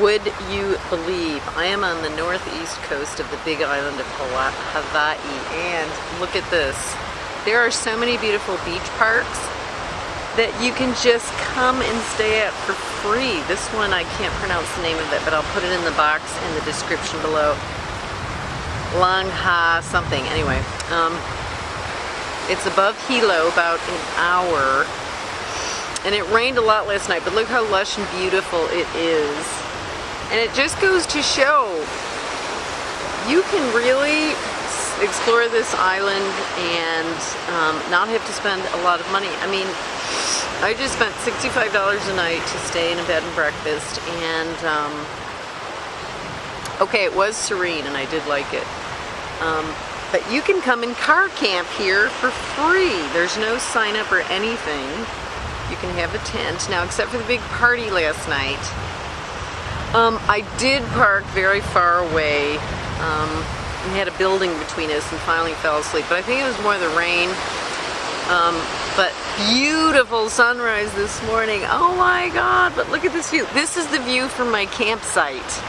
Would you believe I am on the northeast coast of the big island of Hawaii and look at this. There are so many beautiful beach parks that you can just come and stay at for free. This one, I can't pronounce the name of it, but I'll put it in the box in the description below. Lang Ha something, anyway. Um, it's above Hilo about an hour. And it rained a lot last night, but look how lush and beautiful it is. And it just goes to show you can really explore this island and um, not have to spend a lot of money. I mean, I just spent $65 a night to stay in a bed and breakfast and um, okay, it was serene and I did like it. Um, but you can come and car camp here for free. There's no sign up or anything. You can have a tent. Now, except for the big party last night, um, I did park very far away. Um, we had a building between us and finally fell asleep. But I think it was more the rain. Um, but beautiful sunrise this morning. Oh my God, but look at this view. This is the view from my campsite.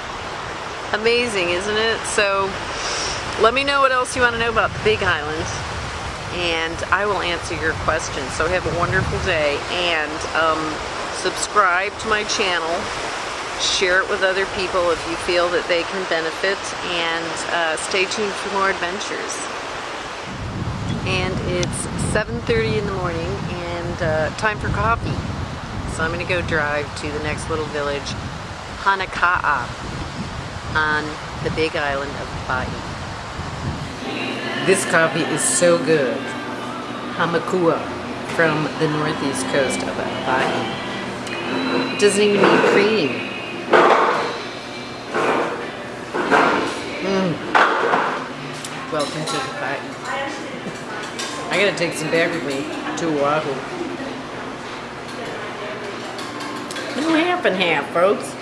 Amazing, isn't it? So let me know what else you want to know about the Big Island and I will answer your questions. So have a wonderful day and um, subscribe to my channel. Share it with other people if you feel that they can benefit and uh, stay tuned for more adventures. And it's 7.30 in the morning and uh, time for coffee. So I'm going to go drive to the next little village, Honoka'a, on the big island of Hawaii. This coffee is so good. Hamakua from the northeast coast of Hawaii. It doesn't even need cream. Welcome to Hawaii. I gotta take some back with me to Oahu. No half and half, folks.